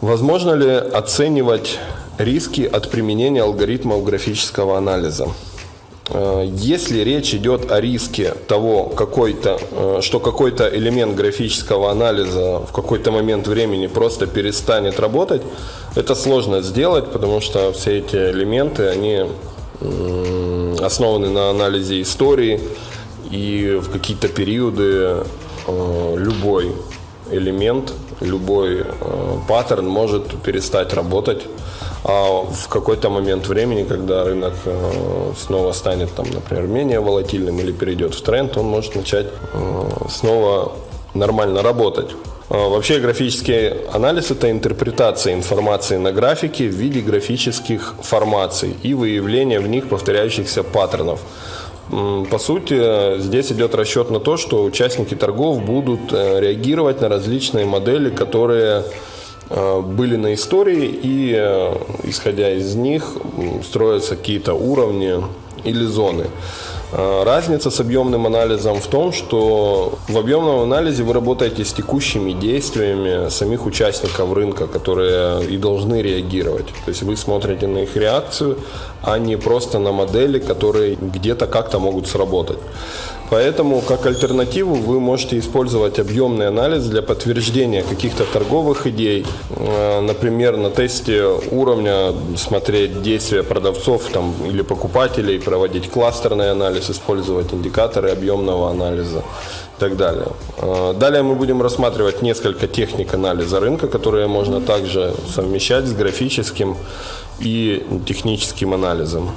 Возможно ли оценивать риски от применения алгоритмов графического анализа? Э, если речь идет о риске того, какой-то, э, что какой-то элемент графического анализа в какой-то момент времени просто перестанет работать, это сложно сделать, потому что все эти элементы, они основаны на анализе истории, и в какие-то периоды э, любой элемент, любой э, паттерн может перестать работать. А в какой-то момент времени, когда рынок э, снова станет, там, например, менее волатильным или перейдет в тренд, он может начать э, снова нормально работать. А вообще графический анализ – это интерпретация информации на графике в виде графических формаций и выявление в них повторяющихся паттернов. По сути, здесь идет расчет на то, что участники торгов будут э, реагировать на различные модели, которые э, были на истории, и э, исходя из них строятся какие-то уровни или зоны. Э, разница с объемным анализом в том, что в объемном анализе вы работаете с текущими действиями самих участников рынка, которые и должны реагировать. То есть вы смотрите на их реакцию, а не просто на модели, которые где-то как-то могут сработать. Поэтому как альтернативу вы можете использовать объемный анализ для подтверждения каких-то торговых идей. Э, например, на тесте уровня смотреть действия продавцов там, или покупателей, проводить кластерный анализ, использовать индикаторы объемного анализа и так далее. Э, далее мы будем рассматривать несколько техник анализа рынка, которые можно также совмещать с графическим и техническим анализом.